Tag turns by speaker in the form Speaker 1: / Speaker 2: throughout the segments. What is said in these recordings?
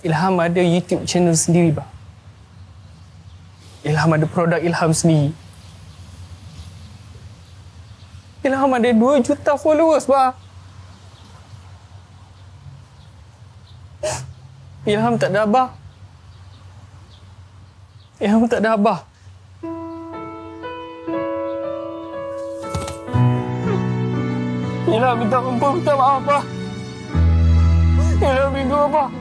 Speaker 1: Ilham ada YouTube channel sendiri, bah. Ilham ada produk Ilham sendiri. Ilham ada 2 juta followers, bah. Ilham tak ada abah. Ilham tak ada abah. Ilham minta ampun, minta maaf, bah. Ilham rindu abah.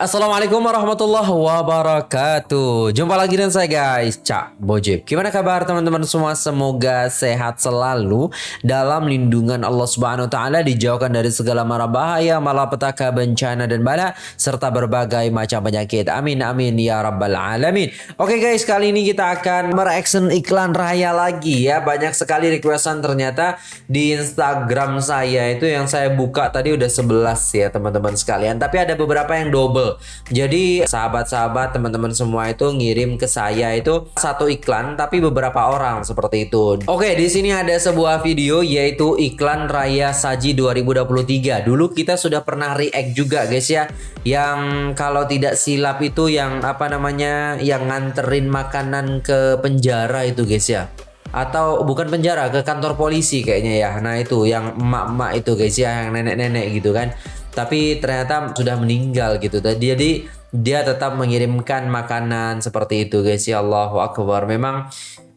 Speaker 2: Assalamualaikum warahmatullahi wabarakatuh. Jumpa lagi dengan saya guys. Cak Bojib. Gimana kabar teman-teman semua? Semoga sehat selalu Dalam lindungan Allah subhanahu wa ta'ala Dijauhkan dari segala mara bahaya Malapetaka, bencana dan bala Serta berbagai macam penyakit. Amin amin ya rabbal alamin. Oke guys kali ini kita akan Mereaction iklan raya lagi ya. Banyak sekali requestan ternyata Di Instagram saya itu Yang saya buka tadi udah 11 ya teman-teman sekalian. Tapi ada beberapa yang double jadi sahabat-sahabat teman-teman semua itu ngirim ke saya itu satu iklan tapi beberapa orang seperti itu. Oke, di sini ada sebuah video yaitu iklan Raya Saji 2023. Dulu kita sudah pernah react juga guys ya. Yang kalau tidak silap itu yang apa namanya yang nganterin makanan ke penjara itu guys ya atau bukan penjara ke kantor polisi kayaknya ya nah itu yang emak-emak itu guys ya yang nenek-nenek gitu kan tapi ternyata sudah meninggal gitu. Jadi dia tetap mengirimkan makanan seperti itu guys ya Allahu Akbar. Memang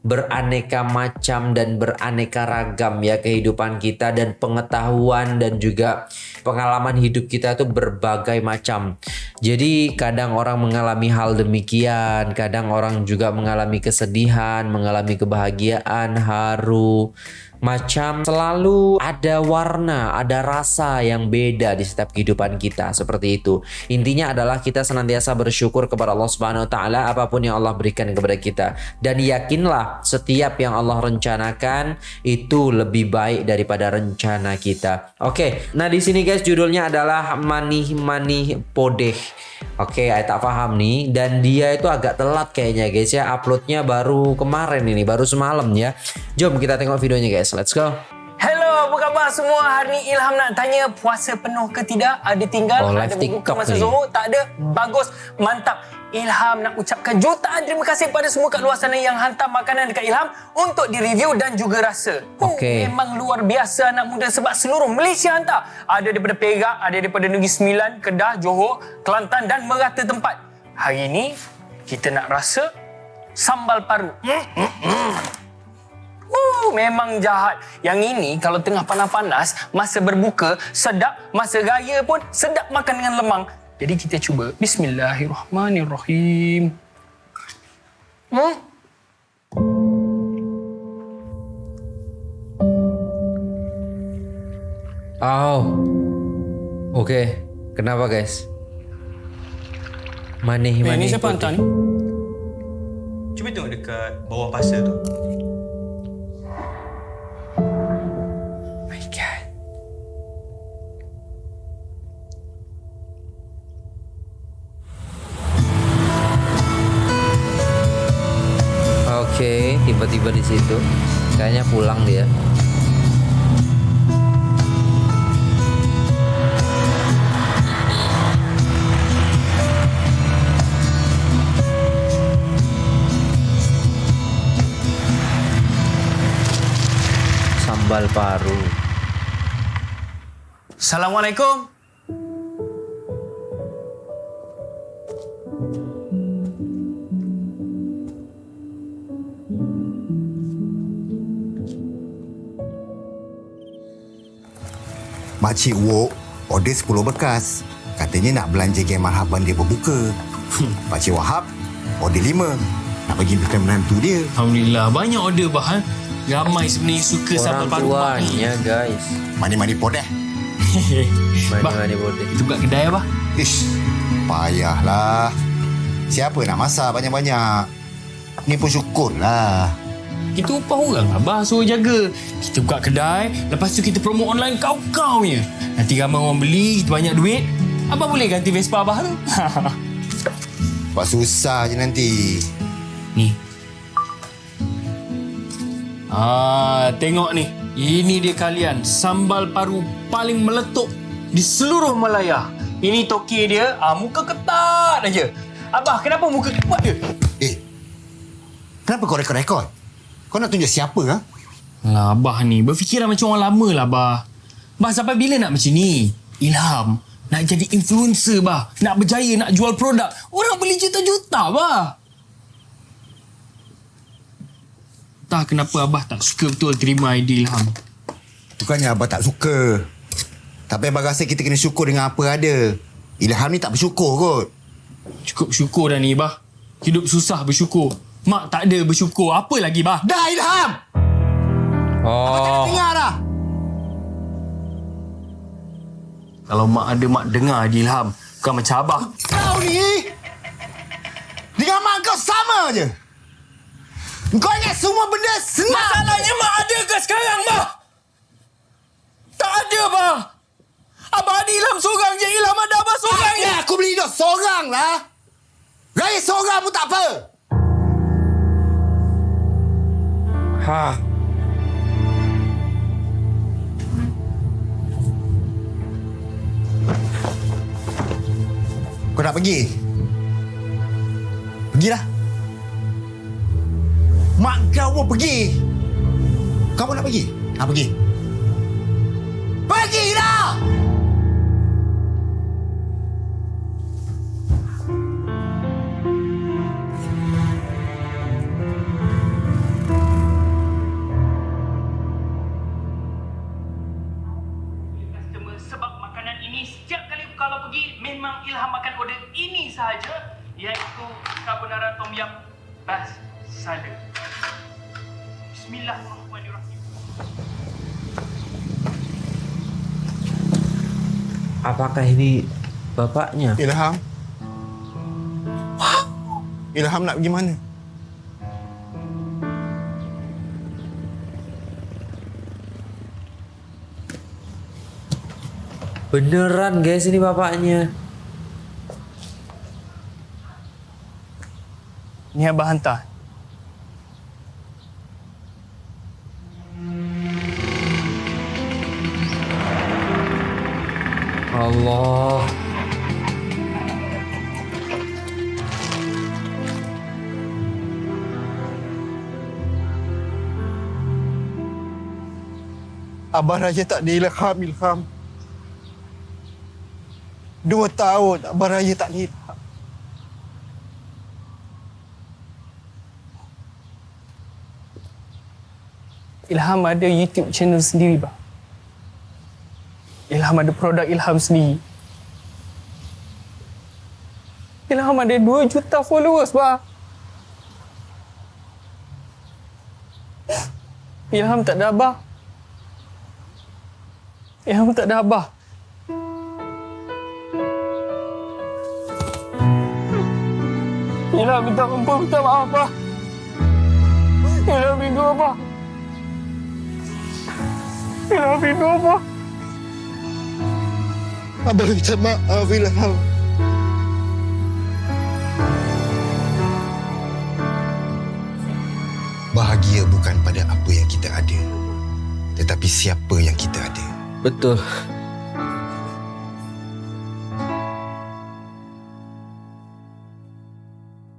Speaker 2: beraneka macam dan beraneka ragam ya kehidupan kita dan pengetahuan dan juga pengalaman hidup kita itu berbagai macam. Jadi kadang orang mengalami hal demikian, kadang orang juga mengalami kesedihan, mengalami kebahagiaan, haru, macam selalu ada warna, ada rasa yang beda di setiap kehidupan kita seperti itu. Intinya adalah kita senantiasa bersyukur kepada Allah Subhanahu wa taala apa pun yang Allah berikan kepada kita dan yakinlah setiap yang Allah rencanakan itu lebih baik daripada rencana kita. Oke, nah di sini guys judulnya adalah manih manih podeh. Oke, saya tak paham nih dan dia itu agak telat kayaknya guys ya uploadnya baru kemarin ini baru semalam ya. Jom kita tengok videonya guys. Let's go.
Speaker 1: Hello, apa khabar semua? Hari ni Ilham nak tanya puasa penuh ke tidak? Ada tinggal?
Speaker 2: Oh,
Speaker 1: ada
Speaker 2: TikTok
Speaker 1: masa
Speaker 2: ni.
Speaker 1: Zuhur? Tak ada? Bagus. Mantap. Ilham nak ucapkan jutaan terima kasih kepada semua kat luar sana yang hantar makanan dekat Ilham untuk direview dan juga rasa. Oh,
Speaker 2: Okey.
Speaker 1: Memang luar biasa anak muda sebab seluruh Malaysia hantar. Ada daripada Perak, ada daripada Negeri Sembilan, Kedah, Johor, Kelantan dan merata tempat. Hari ini kita nak rasa sambal paru. Uh, memang jahat. Yang ini kalau tengah panas-panas, masa berbuka, sedap. Masa raya pun sedap makan dengan lemang. Jadi kita cuba. Bismillahirrahmanirrahim. Hmm?
Speaker 2: Oh. Oke. Kenapa guys? Manih
Speaker 1: Eh,
Speaker 2: manih.
Speaker 1: ini siapa hantar ni?
Speaker 3: Cuba tengok dekat bawah pasal tu.
Speaker 2: Tiba-tiba di situ kayaknya pulang dia. Sambal paru.
Speaker 1: Assalamualaikum.
Speaker 4: Makcik Wok order 10 bekas. Katanya nak belanja game marhaban dia berbuka. Pakcik Wahab order 5. Nak bagi makan menantu dia.
Speaker 5: Alhamdulillah banyak order bahan. Ramai sebenarnya suka sambal
Speaker 2: Orang
Speaker 5: paru mak ni.
Speaker 2: tuanya guys.
Speaker 4: Mani-mani podeh.
Speaker 5: Bah,
Speaker 2: Mani-mani boleh.
Speaker 5: Itu buka kedai apa?
Speaker 4: Ish, payahlah. Siapa nak masak banyak-banyak? Ni pun syukur lah.
Speaker 5: Kita upah orang abah suruh jaga. Kita buka kedai, lepas tu kita promote online kau-kau punya. Nanti ramai orang beli, kita banyak duit. Abah boleh ganti Vespa abah tu.
Speaker 4: Buat susah je nanti.
Speaker 5: ni. Ah, tengok ni.
Speaker 1: Ini dia kalian, sambal paru paling meletup di seluruh Malaya. Ini toke dia, ah, muka ketat aja. Abah, kenapa muka ketat dia?
Speaker 4: Eh, kenapa kau rekod-rekod? Kau nak tunjuk siapa, ha?
Speaker 1: Lah, Abah ni berfikiran macam orang lama lah, Abah. Bah, sampai bila nak macam ni? Ilham, nak jadi influencer, bah. Nak berjaya, nak jual produk. Orang beli juta-juta, bah. Tak kenapa Abah tak suka betul terima idea Ilham.
Speaker 4: Bukannya Abah tak suka. Tapi Abah rasa kita kena syukur dengan apa ada. Ilham ni tak bersyukur kot.
Speaker 1: Cukup syukur dah ni, bah. Hidup susah bersyukur. Mak tak ada bersyukur. Apa lagi, bah?
Speaker 4: Dah Ilham!
Speaker 2: Oh,
Speaker 4: Dengar dah!
Speaker 1: Kalau mak ada, mak dengar je Ilham. Bukan macam Abah.
Speaker 4: Kau ni dengan mak kau sama je. Kau ingat semua benda senang.
Speaker 1: Masalahnya mak ada ke sekarang, bah? Tak ada, bah. Abah ada Ilham seorang je. Ilham ada Abah seorang je.
Speaker 4: Aku beli hidup seorang lah. Raya seorang pun tak apa.
Speaker 2: Ha.
Speaker 4: Kau nak pergi? Pergilah. Mak kau pun pergi. Kau pun nak pergi? Nak pergi? Pergilah!
Speaker 6: customer sada. Bismillahirrahmanirrahim.
Speaker 2: Apakah ini bapaknya?
Speaker 4: Ilham. Ilham nak pergi mana?
Speaker 2: Beneran guys ini bapaknya.
Speaker 6: Ni abah hantar.
Speaker 2: Allah.
Speaker 7: Abah Raya tak ada ilham, ilham. Dua tahun Abah Raya tak ada ilham.
Speaker 6: Ada YouTube channel sendiri bah. Ilham ada produk Ilham sendiri. Ilham ada 2 juta followers bah. Ilham tak ada abah. Ilham tak ada abah. Ilham minta ampun, minta maaf bah. Ilham rindu abah. Ilham rindu abah.
Speaker 7: Abah minta maaf, ilham.
Speaker 4: Bahagia bukan pada apa yang kita ada. Tetapi siapa yang kita ada.
Speaker 2: Betul.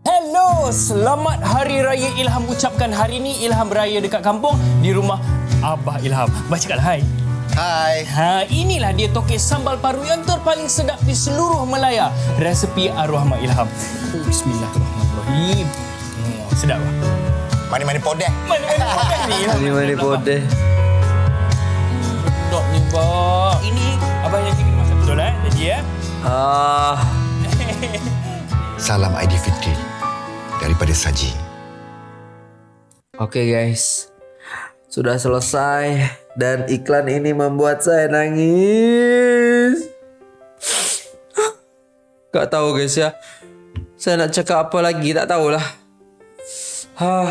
Speaker 1: Hello, selamat Hari Raya Ilham ucapkan hari ni Ilham beraya dekat kampung di rumah Abah Ilham. Baca kat hai.
Speaker 4: Hai.
Speaker 1: Ha, inilah dia toke sambal paru yang terpaling sedap di seluruh Melaya. Resepi arwah Mak Ilham. Oh, Bismillahirrahmanirrahim. Hmm, sedap lah.
Speaker 4: Mani-mani podeh.
Speaker 1: Mana-mana makan ni
Speaker 2: mana podeh.
Speaker 1: Dok ni, Bak. Ini Abah yang kena masak betul eh? Janji ya.
Speaker 2: Ah,
Speaker 4: Salam Aidilfitri daripada Saji.
Speaker 2: Oke guys, sudah selesai dan iklan ini membuat saya nangis. Gak tahu guys ya, saya nak cakap apa lagi tak tahulah. Hah.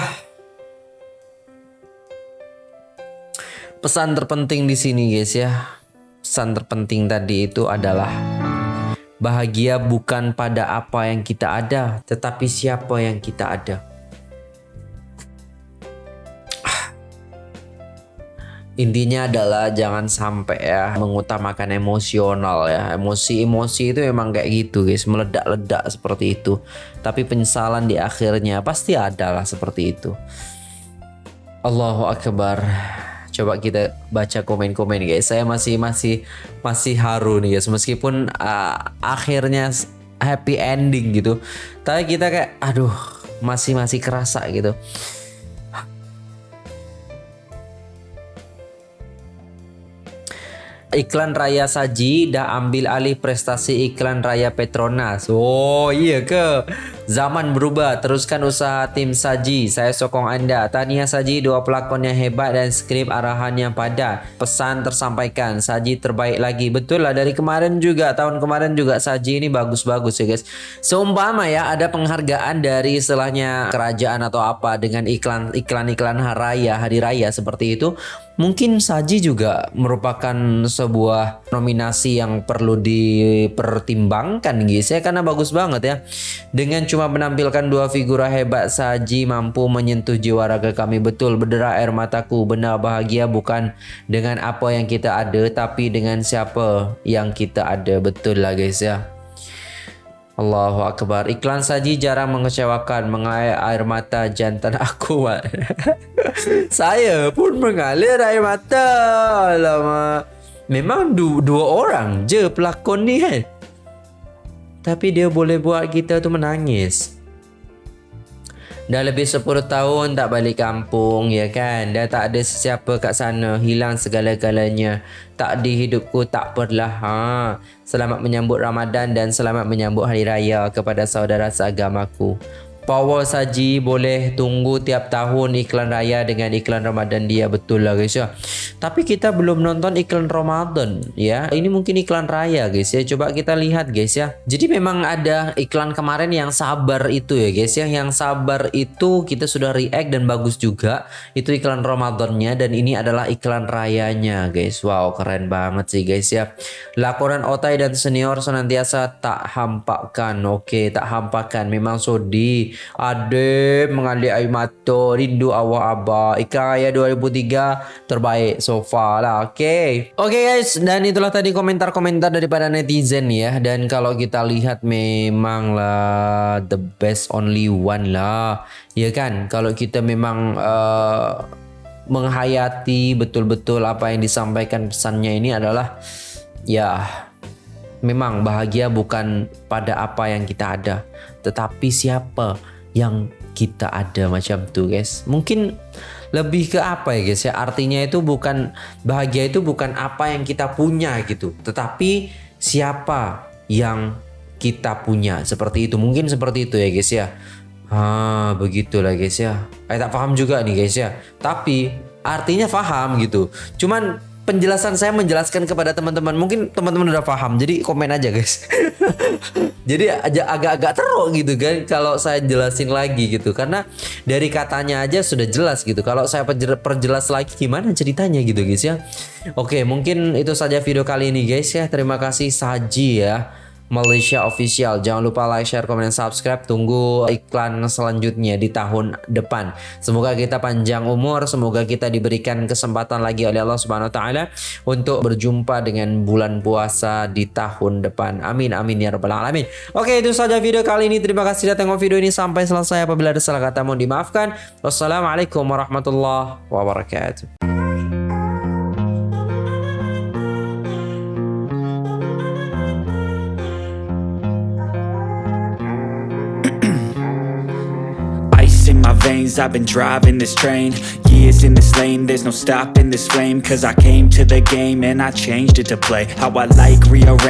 Speaker 2: Pesan terpenting di sini guys ya. Pesan terpenting tadi itu adalah bahagia bukan pada apa yang kita ada, tetapi siapa yang kita ada. Intinya adalah jangan sampai ya mengutamakan emosional ya. Emosi-emosi itu memang kayak gitu guys. Meledak-ledak seperti itu. Tapi penyesalan di akhirnya pasti ada lah seperti itu. Allahu Akbar. Coba kita baca komen-komen guys. Saya masih masih masih haru nih guys. Meskipun uh, akhirnya happy ending gitu. Tapi kita kayak aduh masih masih kerasa gitu iklan Raya Saji dah ambil alih prestasi iklan Raya Petronas. Oh iya ke? Zaman berubah, teruskan usaha tim Saji. Saya sokong anda. Tahniah Saji, dua pelakon yang hebat dan skrip arahan yang padat. Pesan tersampaikan, Saji terbaik lagi. Betul lah, dari kemarin juga, tahun kemarin juga Saji ini bagus-bagus ya guys. Seumpama ya, ada penghargaan dari istilahnya kerajaan atau apa dengan iklan iklan-iklan hari raya, hari raya seperti itu. Mungkin Saji juga merupakan sebuah nominasi yang perlu dipertimbangkan guys ya karena bagus banget ya. Dengan cuma menampilkan dua figura hebat Saji mampu menyentuh jiwa raga kami. Betul berdera air mataku. Benar bahagia bukan dengan apa yang kita ada tapi dengan siapa yang kita ada. Betul lah guys ya. Allahu Akbar. Iklan saji jarang mengecewakan. Mengalir air mata jantan aku Saya pun mengalir air mata. Alamak. Memang du dua orang je pelakon ni kan Tapi dia boleh buat kita tu menangis. Dah lebih 10 tahun tak balik kampung ya kan? Dah tak ada sesiapa kat sana Hilang segala-galanya. Tak di hidupku tak perlah ha. Selamat menyambut Ramadan dan selamat menyambut Hari Raya kepada saudara seagamaku Power Saji boleh tunggu tiap tahun iklan raya dengan iklan Ramadan dia betul lah guys ya. Tapi kita belum nonton iklan Ramadan ya. Ini mungkin iklan raya guys ya. Coba kita lihat guys ya. Jadi memang ada iklan kemarin yang sabar itu ya guys ya. Yang sabar itu kita sudah react dan bagus juga. Itu iklan Ramadannya dan ini adalah iklan rayanya guys. Wow keren banget sih guys ya. Laporan otai dan senior senantiasa tak hampakan. Oke tak hampakan. Memang sodi Ade mengalir air mata Rindu awak abah. Ikan Raya 2003 Terbaik so far lah. Okay Okay guys. Dan itulah tadi komentar-komentar Daripada netizen ya. Dan kalau kita lihat Memang lah The best only one lah. Ya kan? Kalau kita memang uh, Menghayati Betul-betul apa yang disampaikan Pesannya ini adalah Ya Memang bahagia bukan pada apa yang kita ada tetapi siapa yang kita ada macam tu guys? Mungkin lebih ke apa ya guys? Ya artinya itu bukan bahagia itu bukan apa yang kita punya gitu. Tetapi siapa yang kita punya? Seperti itu mungkin seperti itu ya guys ya. Ah begitulah guys ya. Saya tak paham juga nih guys ya. Tapi artinya paham gitu. Cuman penjelasan saya menjelaskan kepada teman-teman. Mungkin teman-teman udah paham jadi komen aja guys. Jadi agak-agak teruk gitu kan kalau saya jelasin lagi gitu. Karena dari katanya aja sudah jelas gitu. Kalau saya perjelas lagi gimana ceritanya gitu guys ya? Oke mungkin itu saja video kali ini guys ya. Terima kasih Saji ya Malaysia Official. Jangan lupa like, share, komen, dan subscribe. Tunggu iklan selanjutnya di tahun depan. Semoga kita panjang umur, semoga kita diberikan kesempatan lagi oleh Allah Subhanahu wa taala untuk berjumpa dengan bulan puasa di tahun depan. Amin amin ya rabbal alamin. Oke, itu saja video kali ini. Terima kasih sudah tengok video ini sampai selesai. Apabila ada salah kata mohon dimaafkan. Wassalamualaikum warahmatullahi wabarakatuh.
Speaker 3: I've been driving this train Years in this lane. There's no stopping this flame Cause I came to the game And I changed it to play. How I like rearrange